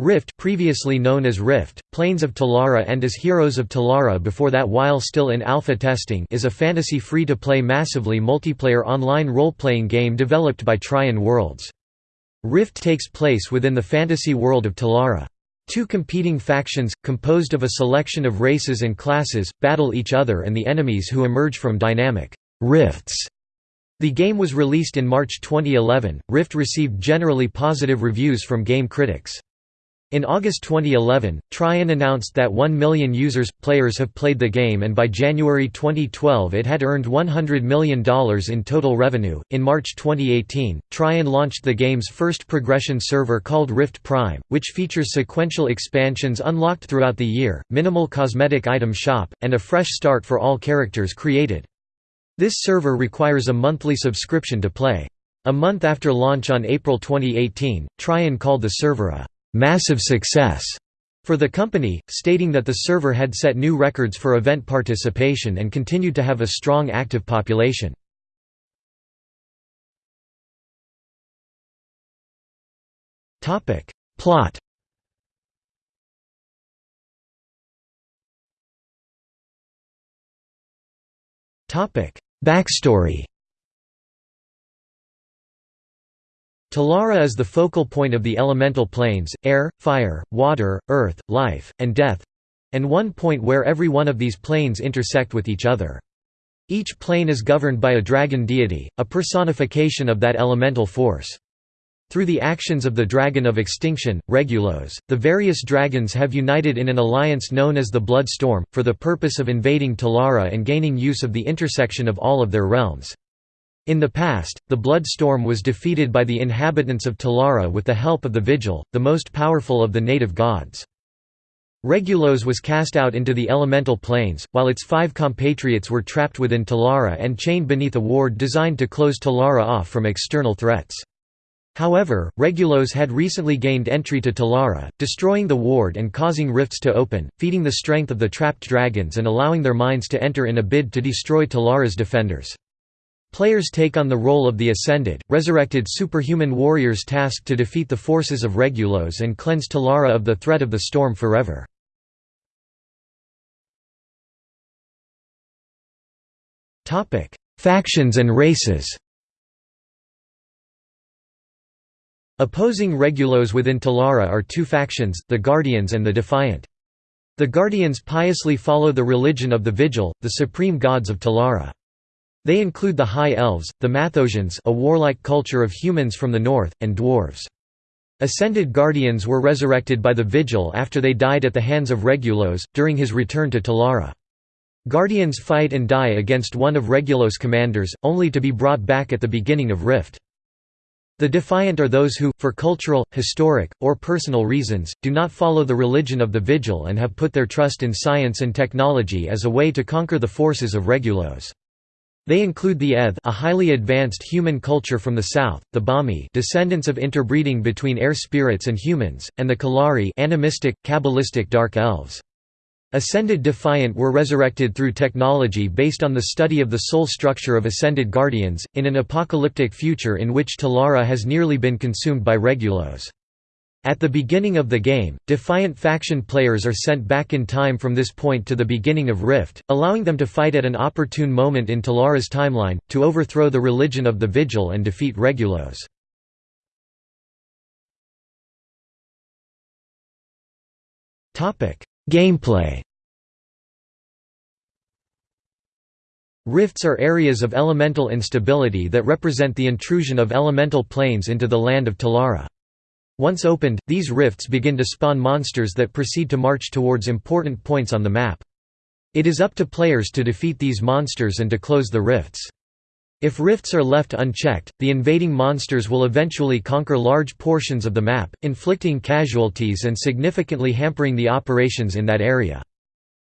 Rift previously known as Rift, Plains of Telara and as Heroes of Telara before that while still in alpha testing is a fantasy free-to-play massively multiplayer online role-playing game developed by Trion Worlds. Rift takes place within the fantasy world of Telara. Two competing factions, composed of a selection of races and classes, battle each other and the enemies who emerge from dynamic rifts. The game was released in March 2011. Rift received generally positive reviews from game critics. In August 2011, Trion announced that 1 million users players have played the game and by January 2012 it had earned $100 million in total revenue. In March 2018, Trion launched the game's first progression server called Rift Prime, which features sequential expansions unlocked throughout the year, minimal cosmetic item shop, and a fresh start for all characters created. This server requires a monthly subscription to play. A month after launch on April 2018, Trion called the server a massive success for the company, stating that the server had set new records for event participation and continued to have a strong active population. Plot Backstory Telara is the focal point of the elemental planes, air, fire, water, earth, life, and death—and one point where every one of these planes intersect with each other. Each plane is governed by a dragon deity, a personification of that elemental force. Through the actions of the Dragon of Extinction, Regulos, the various dragons have united in an alliance known as the Blood Storm, for the purpose of invading Telara and gaining use of the intersection of all of their realms. In the past, the Blood Storm was defeated by the inhabitants of Telara with the help of the Vigil, the most powerful of the native gods. Regulos was cast out into the elemental planes, while its five compatriots were trapped within Telara and chained beneath a ward designed to close Telara off from external threats. However, Regulos had recently gained entry to Telara, destroying the ward and causing rifts to open, feeding the strength of the trapped dragons and allowing their minds to enter in a bid to destroy Telara's defenders. Players take on the role of the Ascended, resurrected superhuman warriors tasked to defeat the forces of Regulos and cleanse Telara of the threat of the storm forever. Factions and races Opposing Regulos within Telara are two factions, the Guardians and the Defiant. The Guardians piously follow the religion of the Vigil, the supreme gods of Telara. They include the High Elves, the Mathosians a warlike culture of humans from the north, and dwarves. Ascended Guardians were resurrected by the Vigil after they died at the hands of Regulos, during his return to Telara. Guardians fight and die against one of Regulos' commanders, only to be brought back at the beginning of Rift. The defiant are those who, for cultural, historic, or personal reasons, do not follow the religion of the Vigil and have put their trust in science and technology as a way to conquer the forces of Regulos. They include the Eth a highly advanced human culture from the south, the Bahmi descendants of interbreeding between air spirits and humans, and the Kelari animistic, Kabbalistic dark elves. Ascended Defiant were resurrected through technology based on the study of the soul structure of Ascended Guardians, in an apocalyptic future in which Telara has nearly been consumed by Regulos. At the beginning of the game, Defiant faction players are sent back in time from this point to the beginning of Rift, allowing them to fight at an opportune moment in Telara's timeline, to overthrow the religion of the Vigil and defeat Regulos. Gameplay Rifts are areas of elemental instability that represent the intrusion of elemental planes into the land of Telara. Once opened, these rifts begin to spawn monsters that proceed to march towards important points on the map. It is up to players to defeat these monsters and to close the rifts. If rifts are left unchecked, the invading monsters will eventually conquer large portions of the map, inflicting casualties and significantly hampering the operations in that area.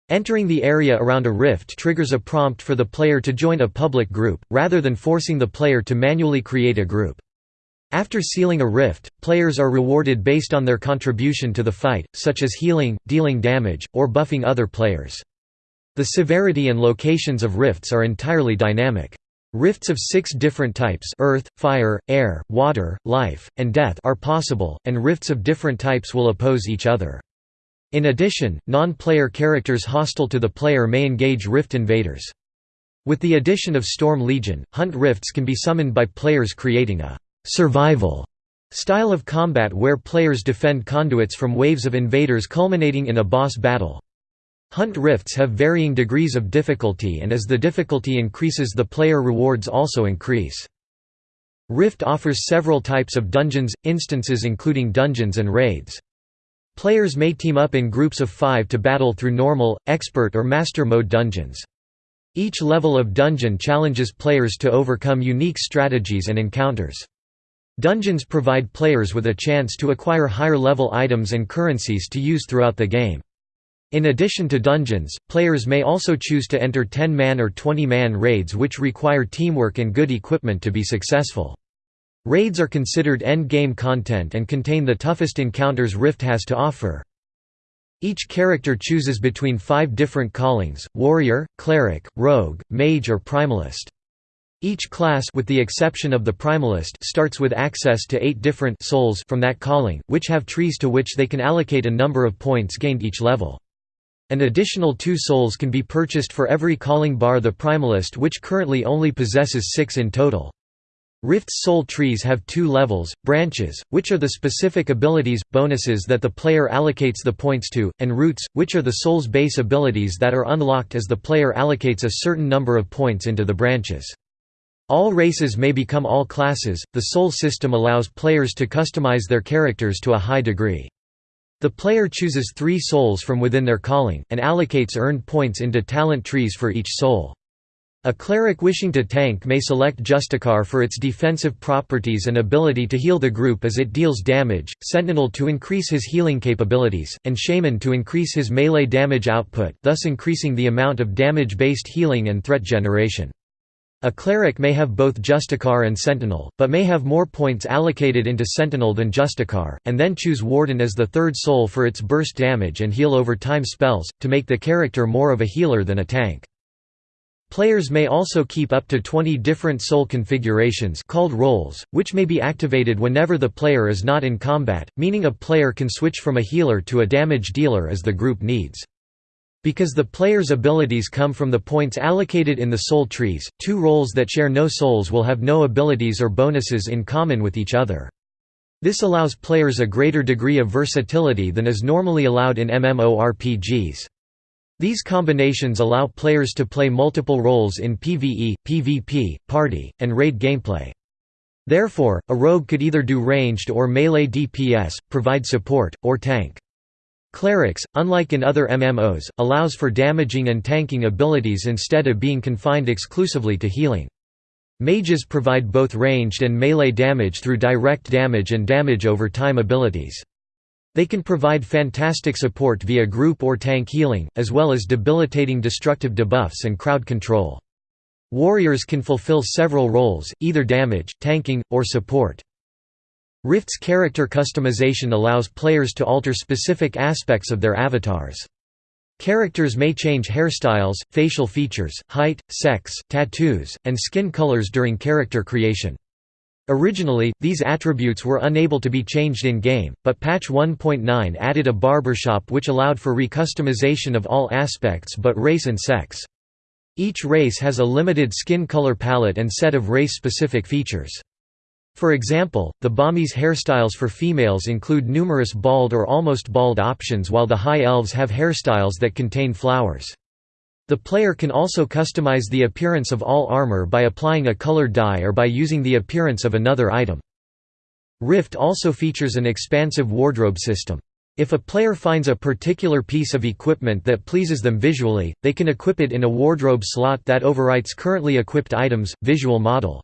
Entering the area around a rift triggers a prompt for the player to join a public group, rather than forcing the player to manually create a group. After sealing a rift, players are rewarded based on their contribution to the fight, such as healing, dealing damage, or buffing other players. The severity and locations of rifts are entirely dynamic. Rifts of six different types earth, fire, air, water, life, and death are possible, and rifts of different types will oppose each other. In addition, non-player characters hostile to the player may engage rift invaders. With the addition of Storm Legion, hunt rifts can be summoned by players creating a «survival» style of combat where players defend conduits from waves of invaders culminating in a boss battle. Hunt rifts have varying degrees of difficulty and as the difficulty increases the player rewards also increase. Rift offers several types of dungeons, instances including dungeons and raids. Players may team up in groups of five to battle through normal, expert or master mode dungeons. Each level of dungeon challenges players to overcome unique strategies and encounters. Dungeons provide players with a chance to acquire higher level items and currencies to use throughout the game. In addition to dungeons, players may also choose to enter 10-man or 20-man raids which require teamwork and good equipment to be successful. Raids are considered end-game content and contain the toughest encounters Rift has to offer. Each character chooses between five different callings, warrior, cleric, rogue, mage or primalist. Each class with the exception of the primalist starts with access to eight different souls from that calling, which have trees to which they can allocate a number of points gained each level. An additional two souls can be purchased for every calling bar the Primalist which currently only possesses six in total. Rift's soul trees have two levels, branches, which are the specific abilities, bonuses that the player allocates the points to, and roots, which are the soul's base abilities that are unlocked as the player allocates a certain number of points into the branches. All races may become all classes, the soul system allows players to customize their characters to a high degree. The player chooses three souls from within their calling, and allocates earned points into talent trees for each soul. A cleric wishing to tank may select Justicar for its defensive properties and ability to heal the group as it deals damage, Sentinel to increase his healing capabilities, and Shaman to increase his melee damage output thus increasing the amount of damage-based healing and threat generation. A cleric may have both Justicar and Sentinel, but may have more points allocated into Sentinel than Justicar, and then choose Warden as the third soul for its burst damage and heal over time spells, to make the character more of a healer than a tank. Players may also keep up to 20 different soul configurations called roles, which may be activated whenever the player is not in combat, meaning a player can switch from a healer to a damage dealer as the group needs. Because the player's abilities come from the points allocated in the soul trees, two roles that share no souls will have no abilities or bonuses in common with each other. This allows players a greater degree of versatility than is normally allowed in MMORPGs. These combinations allow players to play multiple roles in PvE, PvP, party, and raid gameplay. Therefore, a rogue could either do ranged or melee DPS, provide support, or tank. Clerics, unlike in other MMOs, allows for damaging and tanking abilities instead of being confined exclusively to healing. Mages provide both ranged and melee damage through direct damage and damage over time abilities. They can provide fantastic support via group or tank healing, as well as debilitating destructive debuffs and crowd control. Warriors can fulfill several roles, either damage, tanking, or support. Rift's character customization allows players to alter specific aspects of their avatars. Characters may change hairstyles, facial features, height, sex, tattoos, and skin colors during character creation. Originally, these attributes were unable to be changed in-game, but patch 1.9 added a barbershop which allowed for recustomization of all aspects but race and sex. Each race has a limited skin color palette and set of race-specific features. For example, the Bahmi's hairstyles for females include numerous bald or almost bald options while the High Elves have hairstyles that contain flowers. The player can also customize the appearance of all armor by applying a colored dye or by using the appearance of another item. Rift also features an expansive wardrobe system. If a player finds a particular piece of equipment that pleases them visually, they can equip it in a wardrobe slot that overwrites currently equipped items, visual model.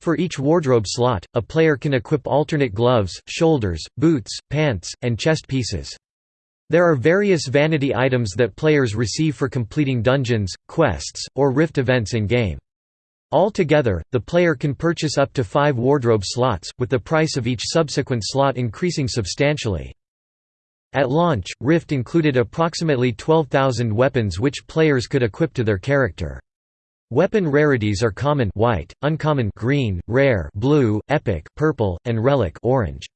For each wardrobe slot, a player can equip alternate gloves, shoulders, boots, pants, and chest pieces. There are various vanity items that players receive for completing dungeons, quests, or rift events in-game. Altogether, the player can purchase up to five wardrobe slots, with the price of each subsequent slot increasing substantially. At launch, Rift included approximately 12,000 weapons which players could equip to their character. Weapon rarities are common white, uncommon green, rare blue, epic purple, and relic orange.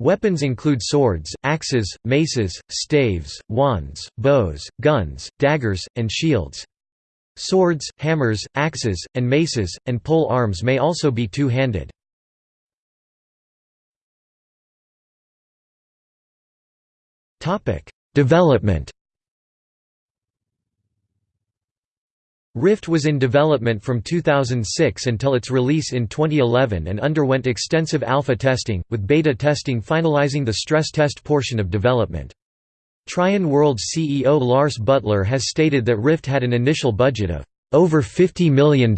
Weapons include swords, axes, maces, staves, wands, bows, guns, daggers, and shields. Swords, hammers, axes, and maces, and pole arms may also be two-handed. Development Rift was in development from 2006 until its release in 2011 and underwent extensive alpha testing, with beta testing finalizing the stress test portion of development. Trion World's CEO Lars Butler has stated that Rift had an initial budget of over $50 million.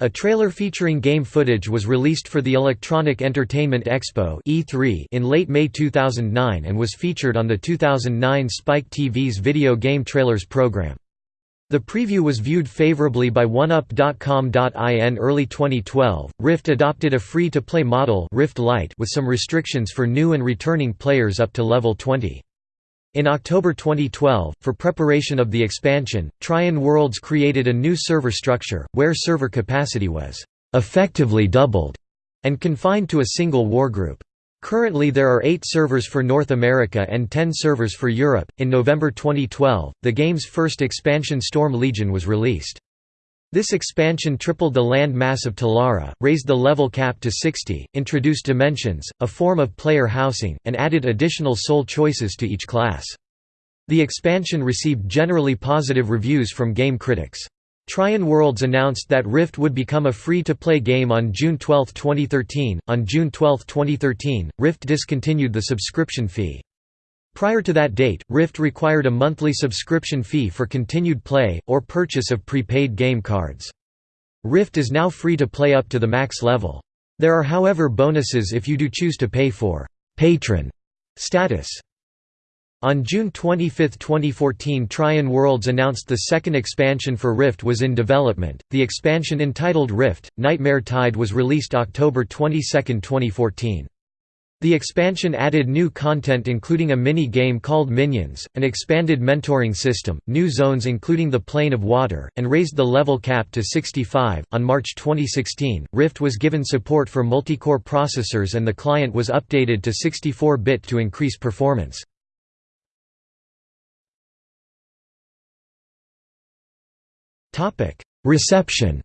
A trailer featuring game footage was released for the Electronic Entertainment Expo E3 in late May 2009 and was featured on the 2009 Spike TV's video game trailers program. The preview was viewed favorably by 1UP.com.in early 2012. Rift adopted a free-to-play model Rift Lite with some restrictions for new and returning players up to level 20. In October 2012, for preparation of the expansion, Trion Worlds created a new server structure, where server capacity was effectively doubled and confined to a single wargroup. Currently there are 8 servers for North America and 10 servers for Europe. In November 2012, the game's first expansion Storm Legion was released. This expansion tripled the land mass of Telara, raised the level cap to 60, introduced dimensions, a form of player housing, and added additional soul choices to each class. The expansion received generally positive reviews from game critics. Trion Worlds announced that Rift would become a free-to-play game on June 12, 2013. On June 12, 2013, Rift discontinued the subscription fee. Prior to that date, Rift required a monthly subscription fee for continued play, or purchase of prepaid game cards. Rift is now free to play up to the max level. There are however bonuses if you do choose to pay for «patron» status. On June 25, 2014 Trion Worlds announced the second expansion for Rift was in development. The expansion entitled Rift, Nightmare Tide was released October 22, 2014. The expansion added new content including a mini-game called Minions, an expanded mentoring system, new zones including the Plane of Water, and raised the level cap to 65. On March 2016, Rift was given support for multi-core processors and the client was updated to 64-bit to increase performance. Reception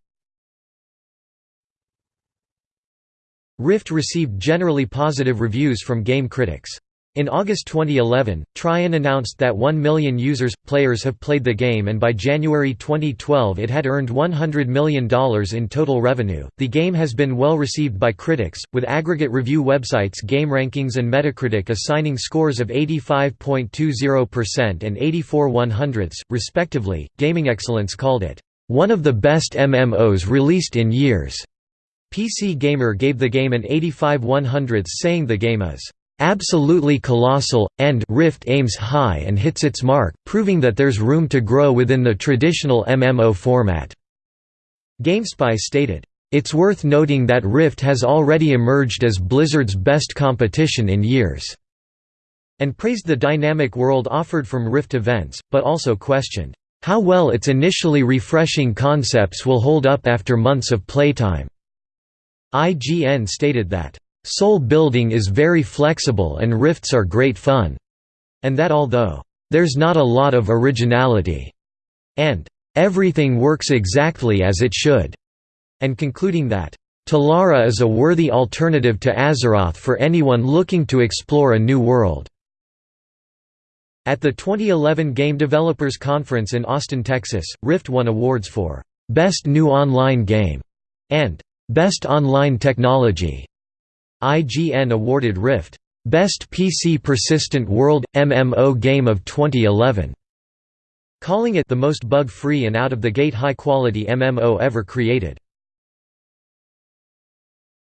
Rift received generally positive reviews from game critics. In August 2011, Trion announced that 1 million users players have played the game and by January 2012 it had earned $100 million in total revenue. The game has been well received by critics, with aggregate review websites GameRankings and Metacritic assigning scores of 85.20% and 84 100ths, respectively. Gaming Excellence called it one of the best MMOs released in years. PC Gamer gave the game an 85 100ths saying the game is absolutely colossal, and Rift aims high and hits its mark, proving that there's room to grow within the traditional MMO format." GameSpy stated, "...it's worth noting that Rift has already emerged as Blizzard's best competition in years." and praised the dynamic world offered from Rift events, but also questioned, how well its initially refreshing concepts will hold up after months of playtime. IGN stated that, "...soul building is very flexible and rifts are great fun," and that although, "...there's not a lot of originality," and "...everything works exactly as it should," and concluding that, Telara is a worthy alternative to Azeroth for anyone looking to explore a new world. At the 2011 Game Developers Conference in Austin, Texas, Rift won awards for Best New Online Game and Best Online Technology. IGN awarded Rift Best PC Persistent World MMO Game of 2011, calling it the most bug-free and out-of-the-gate high-quality MMO ever created.